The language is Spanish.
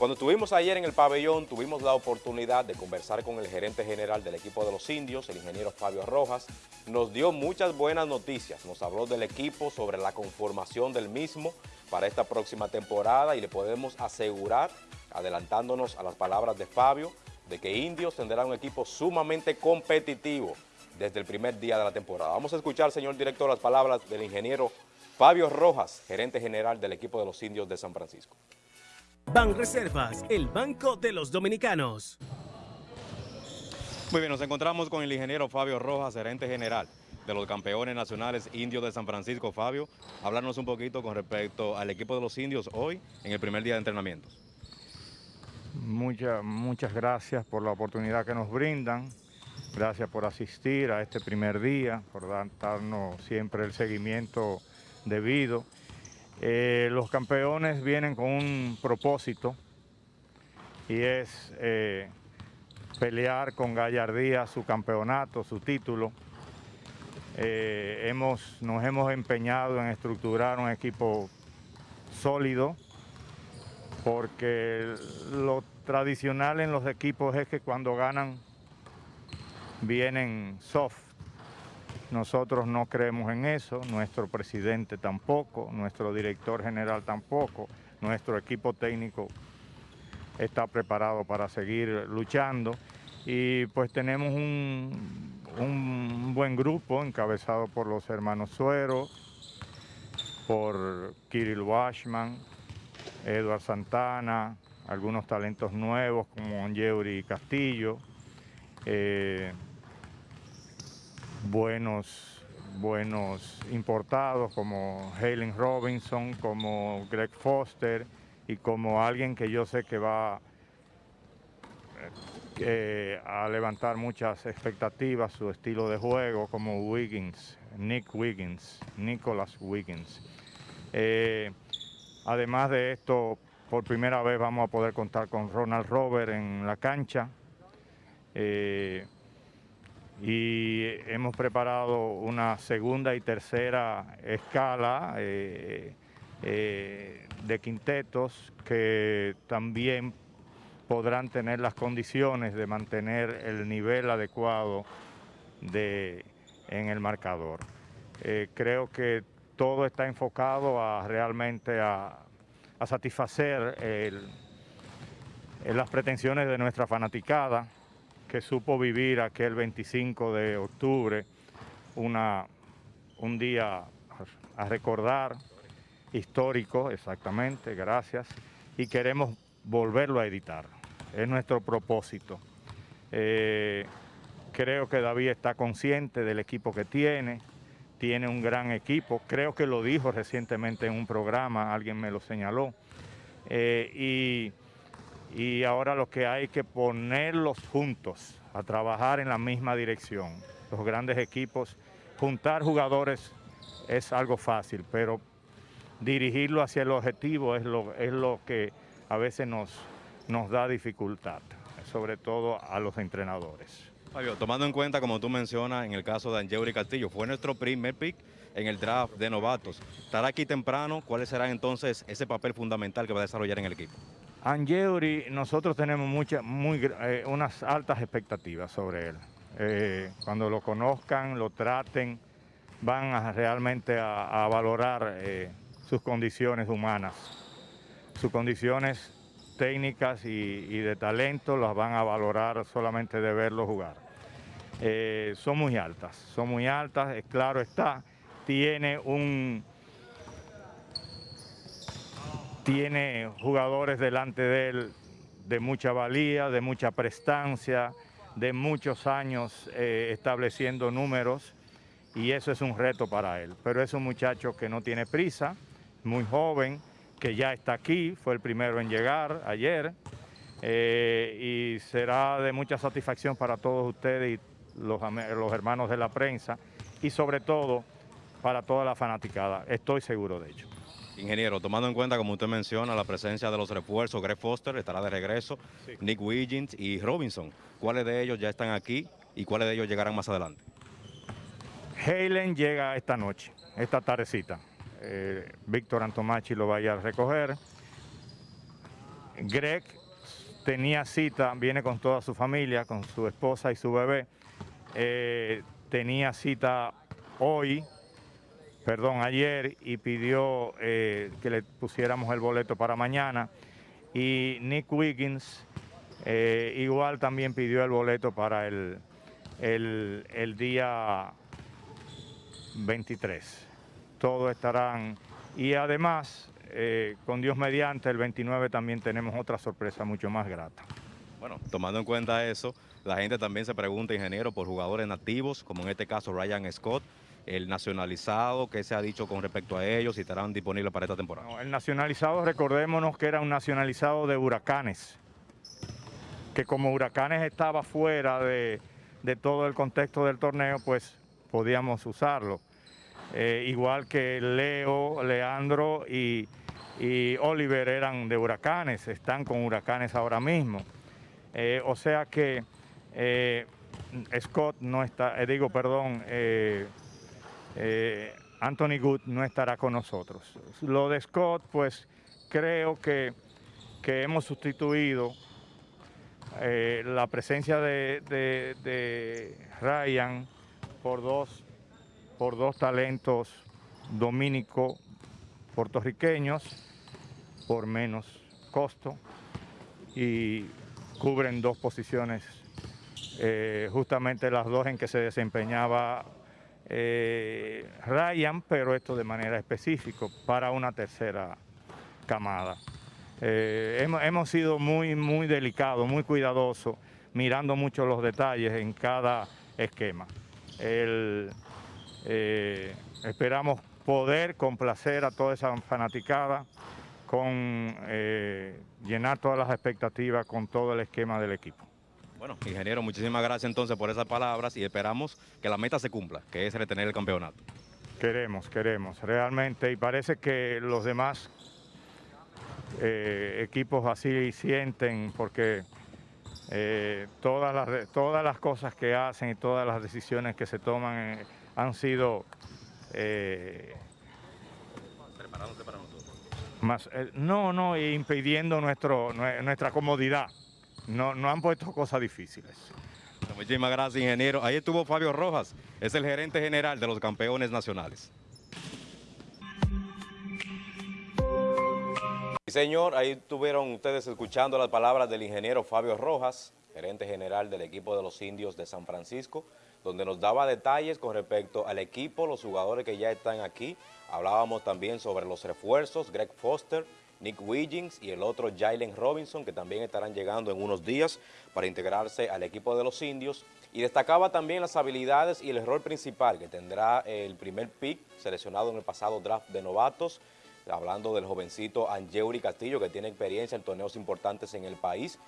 Cuando estuvimos ayer en el pabellón, tuvimos la oportunidad de conversar con el gerente general del equipo de los indios, el ingeniero Fabio Rojas. Nos dio muchas buenas noticias, nos habló del equipo, sobre la conformación del mismo para esta próxima temporada y le podemos asegurar, adelantándonos a las palabras de Fabio, de que Indios tendrá un equipo sumamente competitivo desde el primer día de la temporada. Vamos a escuchar, señor director, las palabras del ingeniero Fabio Rojas, gerente general del equipo de los indios de San Francisco. Ban Reservas, el banco de los dominicanos. Muy bien, nos encontramos con el ingeniero Fabio Rojas, gerente general de los campeones nacionales indios de San Francisco. Fabio, hablarnos un poquito con respecto al equipo de los indios hoy en el primer día de entrenamientos. Muchas, muchas gracias por la oportunidad que nos brindan. Gracias por asistir a este primer día, por darnos siempre el seguimiento debido. Eh, los campeones vienen con un propósito y es eh, pelear con gallardía su campeonato, su título. Eh, hemos, nos hemos empeñado en estructurar un equipo sólido porque lo tradicional en los equipos es que cuando ganan vienen soft nosotros no creemos en eso, nuestro presidente tampoco, nuestro director general tampoco, nuestro equipo técnico está preparado para seguir luchando. Y pues tenemos un, buen grupo encabezado por los hermanos Suero, por Kirill Washman, Eduard Santana, algunos talentos nuevos como Angeuri Castillo, eh, buenos, buenos importados como Halen Robinson, como Greg Foster y como alguien que yo sé que va eh, a levantar muchas expectativas, su estilo de juego, como Wiggins, Nick Wiggins, Nicholas Wiggins. Eh, además de esto, por primera vez vamos a poder contar con Ronald Robert en la cancha. Eh, y hemos preparado una segunda y tercera escala eh, eh, de quintetos que también podrán tener las condiciones de mantener el nivel adecuado de, en el marcador. Eh, creo que todo está enfocado a realmente a, a satisfacer las pretensiones de nuestra fanaticada, que supo vivir aquel 25 de octubre, una, un día a recordar, histórico, exactamente, gracias, y queremos volverlo a editar. Es nuestro propósito. Eh, creo que David está consciente del equipo que tiene, tiene un gran equipo, creo que lo dijo recientemente en un programa, alguien me lo señaló, eh, y y ahora lo que hay que ponerlos juntos a trabajar en la misma dirección. Los grandes equipos, juntar jugadores es algo fácil, pero dirigirlo hacia el objetivo es lo, es lo que a veces nos, nos da dificultad, sobre todo a los entrenadores. Fabio, tomando en cuenta, como tú mencionas, en el caso de Angeuri Castillo, fue nuestro primer pick en el draft de novatos. Estará aquí temprano, ¿cuál será entonces ese papel fundamental que va a desarrollar en el equipo? Angeuri, nosotros tenemos muchas, muy, eh, unas altas expectativas sobre él. Eh, cuando lo conozcan, lo traten, van a, realmente a, valorar eh, sus condiciones humanas, sus condiciones técnicas y, de talento las van a valorar solamente de verlo jugar. son muy altas, son muy altas, claro está, tiene un, tiene jugadores delante de él de mucha valía, de mucha prestancia, de muchos años eh, estableciendo números y eso es un reto para él. Pero es un muchacho que no tiene prisa, muy joven, que ya está aquí, fue el primero en llegar ayer eh, y será de mucha satisfacción para todos ustedes y los, los hermanos de la prensa y sobre todo para toda la fanaticada, estoy seguro de ello. Ingeniero, tomando en cuenta, como usted menciona, la presencia de los refuerzos, Greg Foster estará de regreso, Nick Wiggins y Robinson, ¿cuáles de ellos ya están aquí y cuáles de ellos llegarán más adelante? Halen llega esta noche, esta tardecita. Eh, Víctor Antomachi lo vaya a recoger. Greg tenía cita, viene con toda su familia, con su esposa y su bebé. Eh, tenía cita hoy, perdón, ayer, y pidió eh, que le pusiéramos el boleto para mañana. Y Nick Wiggins eh, igual también pidió el boleto para el, el, día 23. Todos estarán. Y además, eh, con Dios mediante, el 29 también tenemos otra sorpresa mucho más grata. Bueno, tomando en cuenta eso, la gente también se pregunta, ingeniero, por jugadores nativos, como en este caso Ryan Scott, el nacionalizado, ¿qué se ha dicho con respecto a ellos? Si estarán disponibles para esta temporada. El nacionalizado, recordémonos que era un nacionalizado de huracanes, que como huracanes estaba fuera de, de todo el contexto del torneo, pues podíamos usarlo. Eh, igual que Leo, Leandro y, y, Oliver eran de huracanes, están con huracanes ahora mismo. Eh, o sea que eh, Scott no está, digo, perdón, eh, Anthony Good no estará con nosotros. Lo de Scott, pues creo que, que hemos sustituido la presencia de Ryan por dos por dos talentos dominico puertorriqueños por menos costo y cubren dos posiciones, eh, justamente las dos en que se desempeñaba eh, Ryan, pero esto de manera específica para una tercera camada. Eh, hemos, sido muy, muy delicados, muy cuidadosos, mirando mucho los detalles en cada esquema. Eh, esperamos poder complacer a toda esa fanaticada con eh, llenar todas las expectativas con todo el esquema del equipo. Bueno, ingeniero, muchísimas gracias entonces por esas palabras y esperamos que la meta se cumpla, que es retener el campeonato. Queremos, queremos, realmente, y parece que los demás eh, equipos así sienten, porque eh, todas, las, todas las cosas que hacen y todas las decisiones que se toman eh, han sido... Preparándose para nosotros. Más, no, no, impidiendo nuestro, nuestra comodidad. No, no han puesto cosas difíciles. Muchísimas gracias, ingeniero. Ahí estuvo Fabio Rojas, es el gerente general de los campeones nacionales. Sí, señor, ahí estuvieron ustedes escuchando las palabras del ingeniero Fabio Rojas, gerente general del equipo de los indios de San Francisco, donde nos daba detalles con respecto al equipo, los jugadores que ya están aquí. Hablábamos también sobre los refuerzos, Greg Foster, Nick Wiggins y el otro Jalen Robinson, que también estarán llegando en unos días para integrarse al equipo de los indios. Y destacaba también las habilidades y el rol principal que tendrá el primer pick seleccionado en el pasado draft de novatos, hablando del jovencito Angeuri Castillo, que tiene experiencia en torneos importantes en el país,